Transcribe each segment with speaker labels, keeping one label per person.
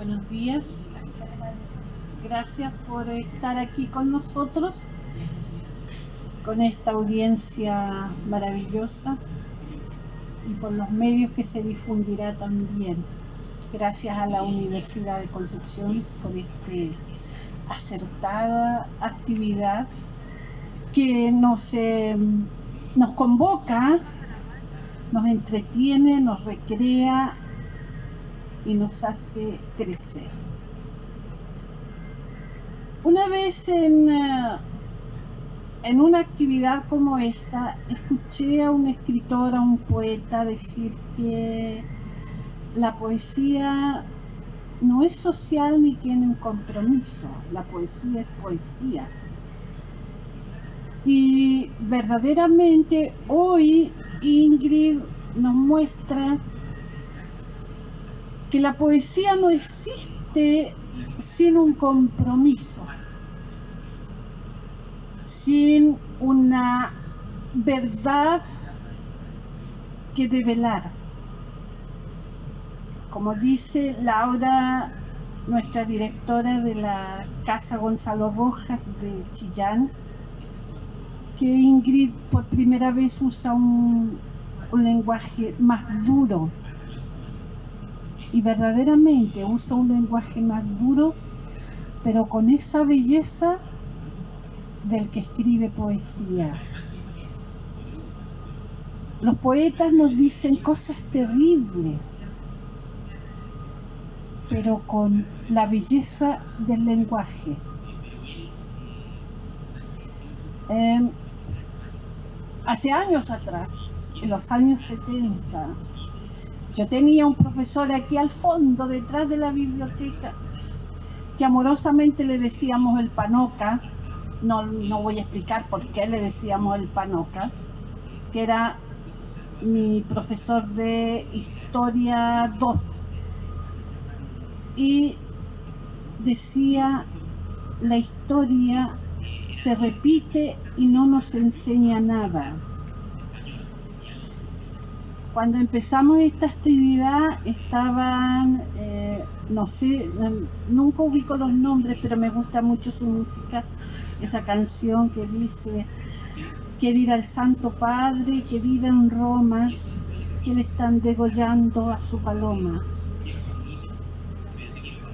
Speaker 1: buenos días. Gracias por estar aquí con nosotros, con esta audiencia maravillosa y por los medios que se difundirá también. Gracias a la Universidad de Concepción por esta acertada actividad que nos, eh, nos convoca, nos entretiene, nos recrea y nos hace crecer. Una vez en, eh, en una actividad como esta, escuché a un escritor, a un poeta decir que la poesía no es social ni tiene un compromiso, la poesía es poesía. Y verdaderamente hoy Ingrid nos muestra que la poesía no existe sin un compromiso, sin una verdad que develar. Como dice Laura, nuestra directora de la Casa Gonzalo Rojas de Chillán, que Ingrid por primera vez usa un, un lenguaje más duro, y verdaderamente usa un lenguaje más duro, pero con esa belleza del que escribe poesía. Los poetas nos dicen cosas terribles, pero con la belleza del lenguaje. Em, hace años atrás, en los años 70, yo tenía un profesor aquí al fondo, detrás de la biblioteca, que amorosamente le decíamos el panoca, no, no voy a explicar por qué le decíamos el panoca, que era mi profesor de historia 2. Y decía, la historia se repite y no nos enseña nada cuando empezamos esta actividad estaban, eh, no sé, nunca ubico los nombres, pero me gusta mucho su música, esa canción que dice, que dirá el Santo Padre que vive en Roma, que le están degollando a su paloma,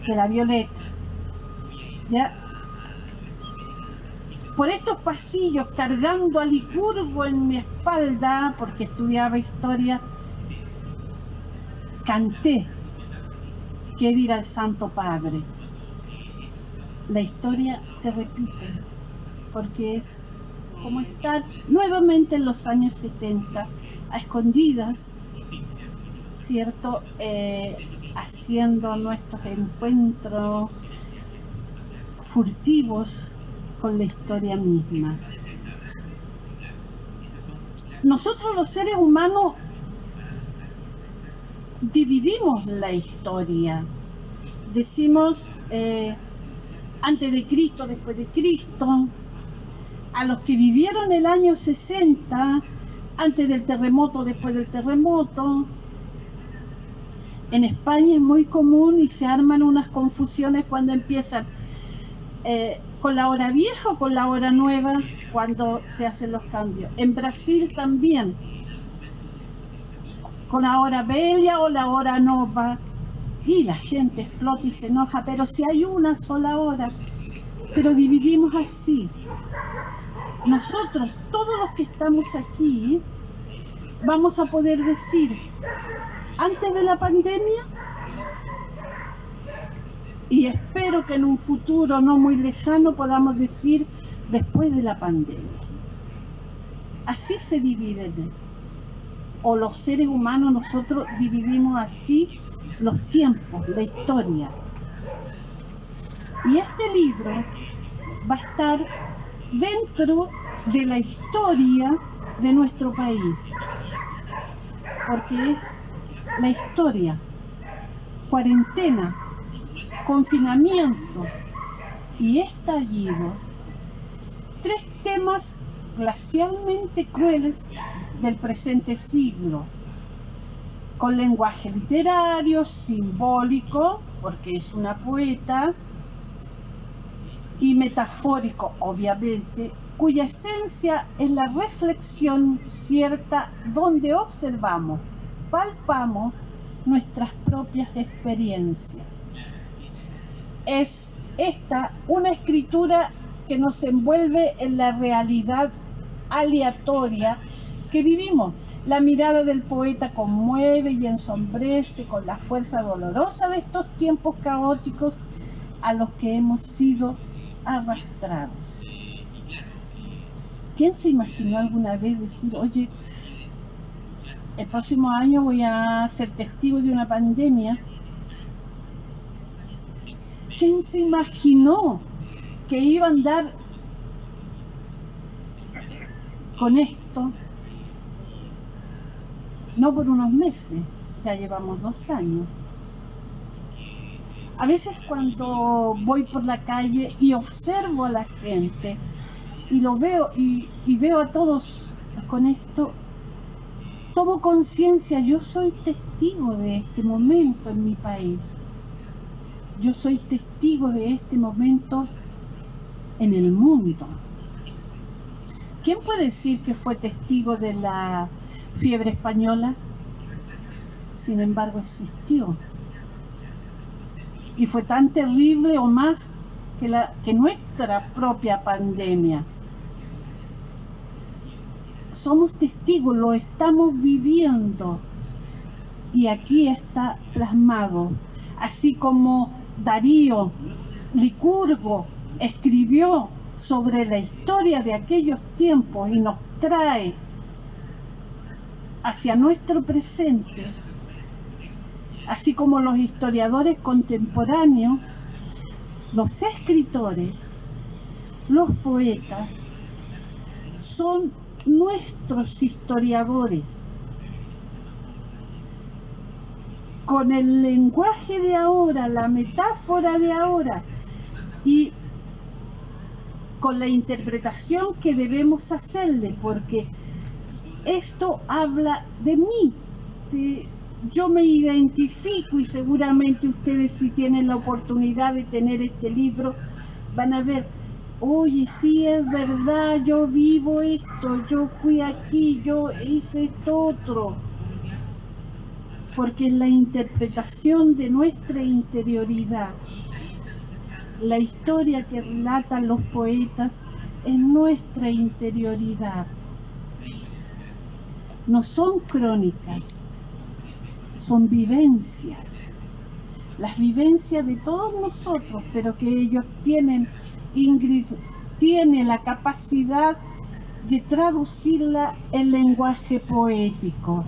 Speaker 1: que la violeta. ¿Ya? por estos pasillos cargando a Licurgo en mi espalda, porque estudiaba historia, canté qué dirá el Santo Padre. La historia se repite, porque es como estar nuevamente en los años 70, a escondidas, ¿cierto? Eh, haciendo nuestros encuentros furtivos con la historia misma. Nosotros los seres humanos dividimos la historia. Decimos eh, antes de Cristo, después de Cristo, a los que vivieron el año 60, antes del terremoto, después del terremoto. En España es muy común y se arman unas confusiones cuando empiezan eh, con la hora vieja o con la hora nueva cuando se hacen los cambios. En Brasil también, con la hora bella o la hora nova. Y la gente explota y se enoja, pero si hay una sola hora, pero dividimos así. Nosotros, todos los que estamos aquí, vamos a poder decir, antes de la pandemia, y espero que en un futuro no muy lejano podamos decir después de la pandemia. Así se divide, o los seres humanos nosotros dividimos así los tiempos, la historia. Y este libro va a estar dentro de la historia de nuestro país, porque es la historia, cuarentena, confinamiento y estallido, tres temas glacialmente crueles del presente siglo, con lenguaje literario, simbólico, porque es una poeta, y metafórico, obviamente, cuya esencia es la reflexión cierta donde observamos, palpamos nuestras propias experiencias. Es esta una escritura que nos envuelve en la realidad aleatoria que vivimos. La mirada del poeta conmueve y ensombrece con la fuerza dolorosa de estos tiempos caóticos a los que hemos sido arrastrados. ¿Quién se imaginó alguna vez decir, oye, el próximo año voy a ser testigo de una pandemia? ¿Quién se imaginó que iba a andar con esto? No por unos meses, ya llevamos dos años. A veces cuando voy por la calle y observo a la gente y lo veo y, veo a todos con esto, tomo conciencia, yo soy testigo de este momento en mi país. Yo soy testigo de este momento en el mundo. ¿Quién puede decir que fue testigo de la fiebre española? Sin embargo, existió y fue tan terrible o más que, la, que nuestra propia pandemia. Somos testigos, lo estamos viviendo y aquí está plasmado, así como Darío Licurgo escribió sobre la historia de aquellos tiempos y nos trae hacia nuestro presente así como los historiadores contemporáneos, los escritores, los poetas, son nuestros historiadores. Con el lenguaje de ahora, la metáfora de ahora y con la interpretación que debemos hacerle, porque esto habla de mí, yo me identifico y seguramente ustedes si tienen la oportunidad de tener este libro van a ver, oye, sí es verdad, yo vivo esto, yo fui aquí, yo hice esto otro. Porque es la interpretación de nuestra interioridad, la historia que relatan los poetas es nuestra interioridad. No son crónicas, son vivencias, las vivencias de todos nosotros, pero que ellos tienen, Ingrid, tiene la capacidad de traducirla en lenguaje poético.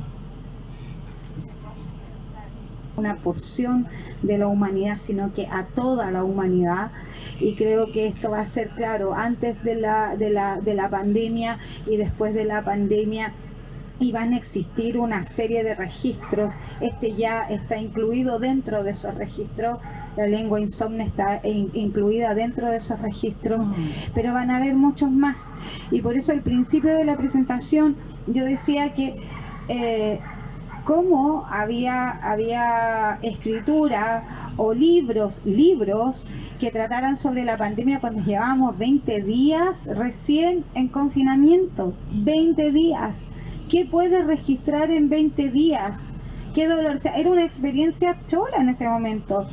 Speaker 2: Una porción de la humanidad, sino que a toda la humanidad y creo que esto va a ser claro antes de la, de la, de la pandemia y después de la pandemia y van a existir una serie de registros. Este ya está incluido dentro de esos registros. La lengua insomne está incluida dentro de esos registros, mm. pero van a haber muchos más. Y por eso al principio de la presentación yo decía que eh, cómo había, había escritura o libros, libros que trataran sobre la pandemia cuando llevábamos 20 días recién en confinamiento, 20 días ¿Qué puedes registrar en 20 días? Qué dolor. O sea, era una experiencia chora en ese momento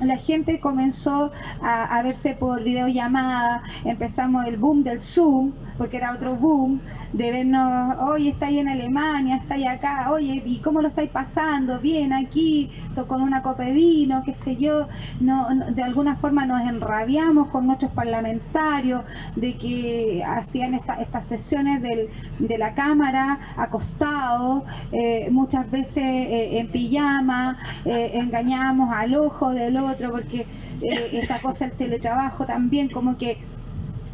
Speaker 2: la gente comenzó a, a, verse por videollamada, empezamos el boom del Zoom, porque era otro boom, de vernos, oye, está ahí en Alemania, está ahí acá, oye, ¿y cómo lo estáis pasando? Bien, aquí, con una copa de vino, qué sé yo, no, de alguna forma nos enrabiamos con nuestros parlamentarios de que hacían estas sesiones del, de la Cámara acostados, eh, muchas veces eh, en pijama, eh, engañamos al ojo del otro, porque esta cosa, el teletrabajo también como que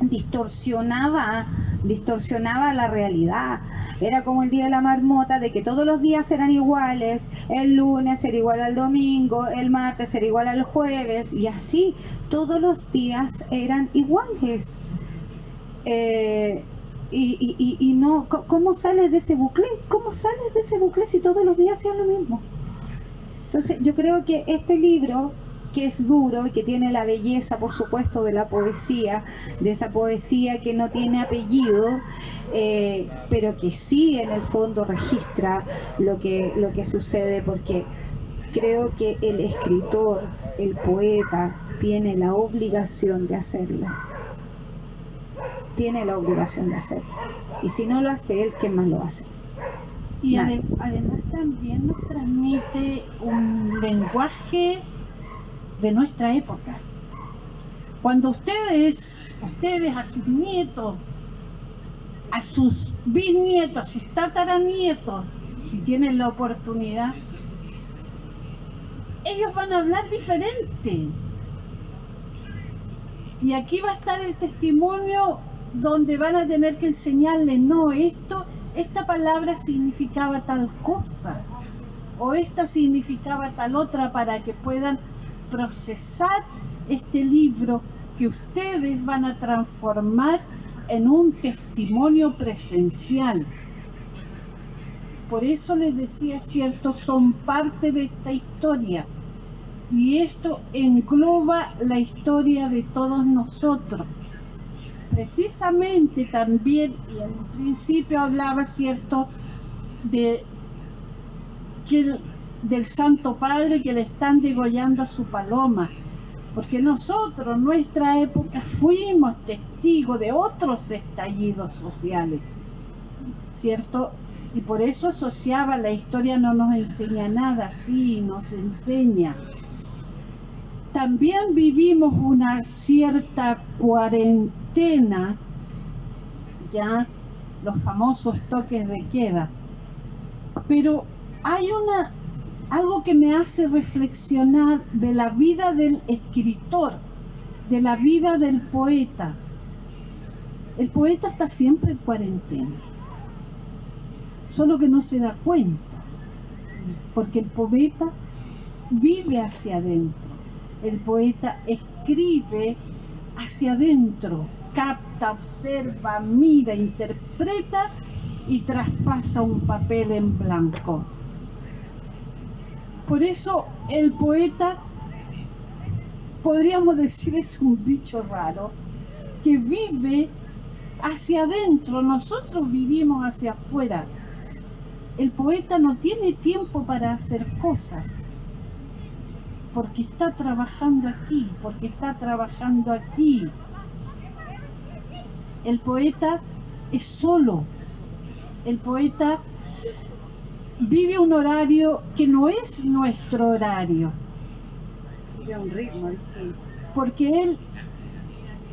Speaker 2: distorsionaba distorsionaba la realidad. Era como el día de la marmota, de que todos los días eran iguales, el lunes era igual al domingo, el martes era igual al jueves, y así, todos los días eran iguales. Eh, y, y, no, ¿cómo sales de ese bucle? ¿Cómo sales de ese bucle si todos los días sean lo mismo? Entonces, yo creo que este libro que es duro y que tiene la belleza, por supuesto, de la poesía, de esa poesía que no tiene apellido, eh, pero que sí en el fondo registra lo que, lo que sucede, porque creo que el escritor, el poeta, tiene la obligación de hacerlo. Tiene la obligación de hacerlo. Y si no lo hace él, ¿quién más lo hace?
Speaker 1: Y además también nos transmite un lenguaje de nuestra época. Cuando ustedes, ustedes a sus nietos, a sus bisnietos, a sus tataranietos, si tienen la oportunidad, ellos van a hablar diferente. Y aquí va a estar el testimonio donde van a tener que enseñarle, no, esto, esta palabra significaba tal cosa, o esta significaba tal otra, para que puedan procesar este libro que ustedes van a transformar en un testimonio presencial. Por eso les decía, cierto, son parte de esta historia. Y esto engloba la historia de todos nosotros. Precisamente también, y en principio hablaba, cierto, de que del Santo Padre que le están degollando a su paloma. Porque nosotros, nuestra época, fuimos testigos de otros estallidos sociales, ¿cierto? Y por eso asociaba, la historia no nos enseña nada, sí, nos enseña. También vivimos una cierta cuarentena, ya los famosos toques de queda. Pero hay una algo que me hace reflexionar de la vida del escritor, de la vida del poeta. El poeta está siempre en cuarentena, solo que no se da cuenta, porque el poeta vive hacia adentro, el poeta escribe hacia adentro, capta, observa, mira, interpreta y traspasa un papel en blanco. Por eso el poeta, podríamos decir, es un bicho raro, que vive hacia adentro, nosotros vivimos hacia afuera. El poeta no tiene tiempo para hacer cosas, porque está trabajando aquí, porque está trabajando aquí. El poeta es solo, el poeta vive un horario que no es nuestro horario.
Speaker 2: Vive un ritmo
Speaker 1: Porque él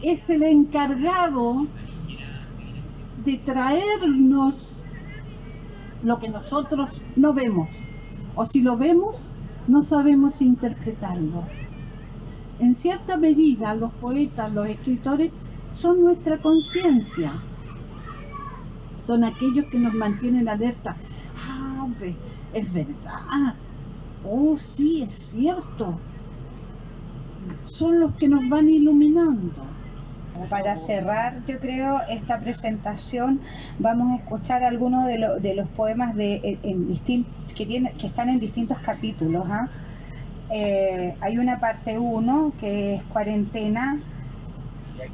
Speaker 1: es el encargado de traernos lo que nosotros no vemos. O si lo vemos, no sabemos interpretarlo. En cierta medida, los poetas, los escritores, son nuestra conciencia. Son aquellos que nos mantienen alerta es verdad. Oh, sí, es cierto. Son los que nos van iluminando.
Speaker 2: Para cerrar, yo creo, esta presentación, vamos a escuchar algunos de, de los poemas de, en, que, tiene, que están en distintos capítulos. ¿ah? Eh, hay una parte 1 que es cuarentena,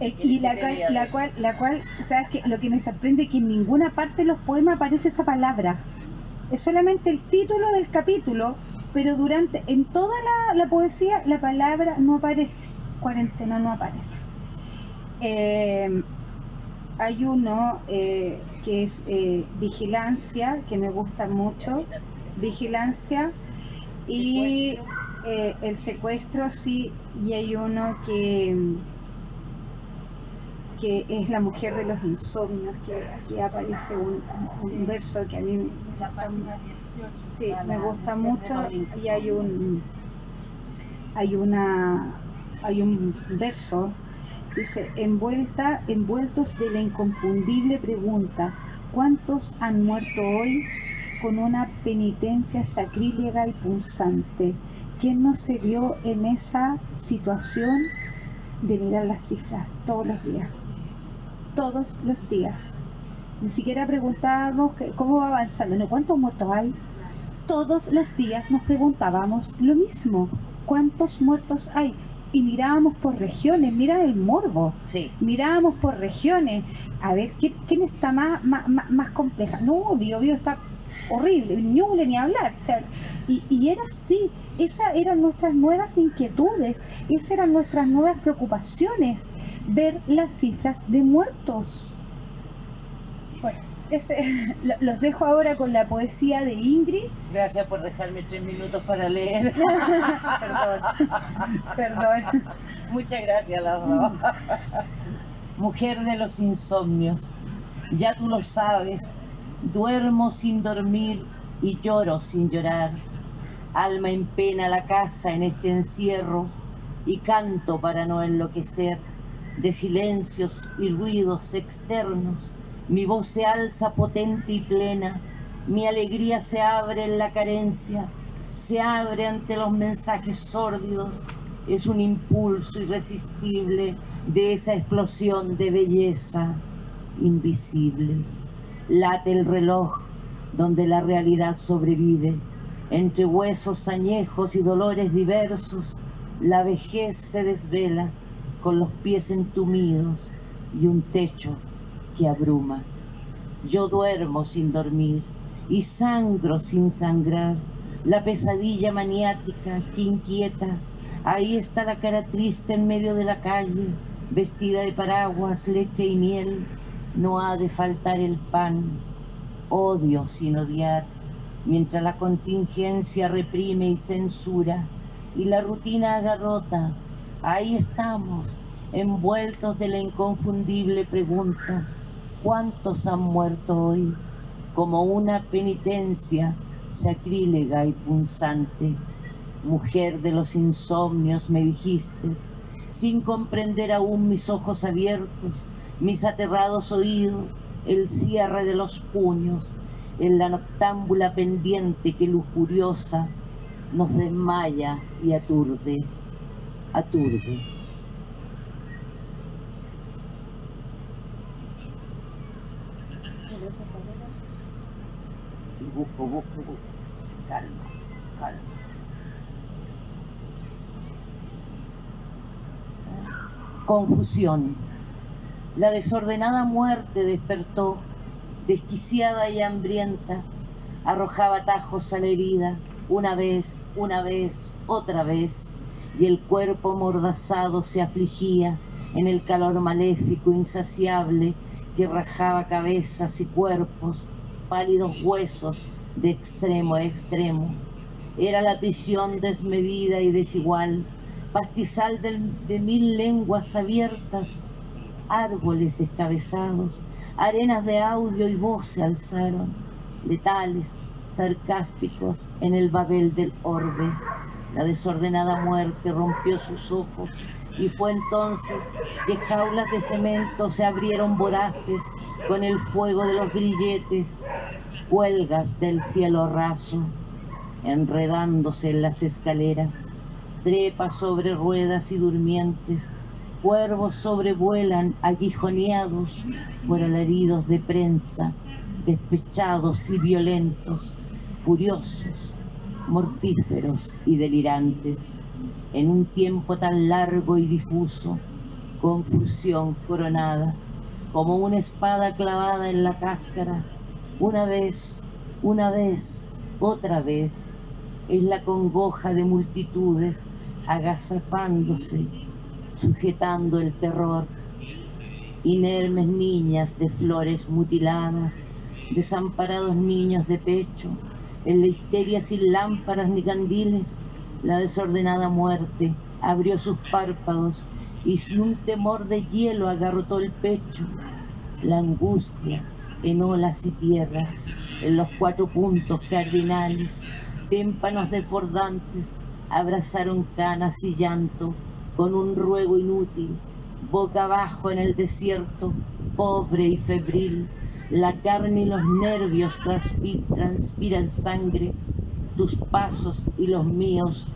Speaker 2: eh, y la cual, la cual, la cual, sabes que lo que me sorprende es que en ninguna parte de los poemas aparece esa palabra es solamente el título del capítulo, pero durante, en toda la, poesía la palabra no aparece, cuarentena no aparece. Eh, hay uno eh, que es eh, vigilancia, que me gusta mucho, vigilancia, y el secuestro sí, y hay uno que que es la mujer de los insomnios, que aquí aparece un, verso que a mí me gusta mucho y hay un hay una hay un verso dice envuelta envueltos de la inconfundible pregunta ¿cuántos han muerto hoy con una penitencia sacrílega y punzante? ¿Quién no se vio en esa situación de mirar las cifras todos los días? Todos los días. Ni siquiera preguntábamos cómo va avanzando, ¿no? ¿Cuántos muertos hay? Todos los días nos preguntábamos lo mismo. ¿cuántos muertos hay? y mirábamos por regiones, mira el morbo,
Speaker 3: Sí.
Speaker 2: mirábamos por regiones, a ver ¿quién, quién está más, más, más- más compleja. No, Bio Bio está horrible, Ñuble ni hablar. O sea, y, y era así, esas eran nuestras nuevas inquietudes, esas eran nuestras nuevas preocupaciones, ver las cifras de muertos. Bueno, ese- lo- los dejo ahora con la poesía de Ingrid.
Speaker 3: Gracias por dejarme tres minutos para leer.
Speaker 2: Perdón, perdón.
Speaker 3: Muchas gracias las dos. Mujer de los insomnios, ya tú lo sabes, duermo sin dormir y lloro sin llorar. Alma en pena la casa en este encierro y canto para no enloquecer de silencios y ruidos externos. Mi voz se alza potente y plena, mi alegría se abre en la carencia, se abre ante los mensajes sórdidos, es un impulso irresistible de esa explosión de belleza invisible. Late el reloj donde la realidad sobrevive, entre huesos añejos y dolores diversos, la vejez se desvela con los pies entumidos y un techo que abruma. Yo duermo sin dormir y sangro sin sangrar. La pesadilla maniática que inquieta. Ahí está la cara triste en medio de la calle, vestida de paraguas, leche y miel. No ha de faltar el pan. Odio sin odiar, mientras la contingencia reprime y censura y la rutina agarrota. Ahí estamos, envueltos de la inconfundible pregunta, ¿cuántos han muerto hoy? Como una penitencia sacrílega y punzante. Mujer de los insomnios, me dijiste, sin comprender aún mis ojos abiertos, mis aterrados oídos, el cierre de los puños, en la noctámbula pendiente que lujuriosa nos desmaya y aturde, aturde. Sí, busco, busco, busco. Calma, calma. Confusión. La desordenada muerte despertó, desquiciada y hambrienta, arrojaba tajos a la herida, una vez, una vez, otra vez, y el cuerpo mordazado se afligía en el calor maléfico insaciable que rajaba cabezas y cuerpos, pálidos huesos de extremo a extremo. Era la prisión desmedida y desigual, pastizal de mil lenguas abiertas, árboles descabezados, arenas de audio y voz se alzaron, letales, sarcásticos en el babel del orbe. La desordenada muerte rompió sus ojos y fue entonces que jaulas de cemento se abrieron voraces con el fuego de los grilletes, huelgas del cielo raso, enredándose en las escaleras, trepas sobre ruedas y durmientes, cuervos sobrevuelan aguijoneados por alaridos de prensa, despechados y violentos, furiosos, mortíferos y delirantes, en un tiempo tan largo y difuso, confusión coronada, como una espada clavada en la cáscara, una vez, una vez, otra vez, es la congoja de multitudes agazapándose, sujetando el terror, inermes niñas de flores mutiladas, desamparados niños de pecho, en la histeria sin lámparas ni candiles, la desordenada muerte abrió sus párpados y sin un temor de hielo agarrotó el pecho. La angustia en olas y tierra, en los cuatro puntos cardinales, témpanos desbordantes, abrazaron canas y llanto con un ruego inútil, boca abajo en el desierto, pobre y febril, la carne y los nervios transpi- transpiran sangre, tus pasos y los míos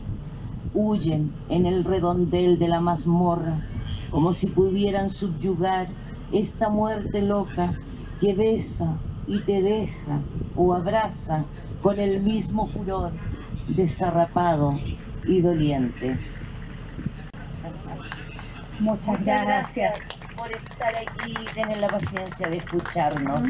Speaker 3: huyen en el redondel de la mazmorra, como si pudieran subyugar esta muerte loca que besa y te deja o abraza con el mismo furor, desarrapado y doliente.
Speaker 2: Muchas,
Speaker 3: Muchas gracias por estar aquí y tener la paciencia de escucharnos.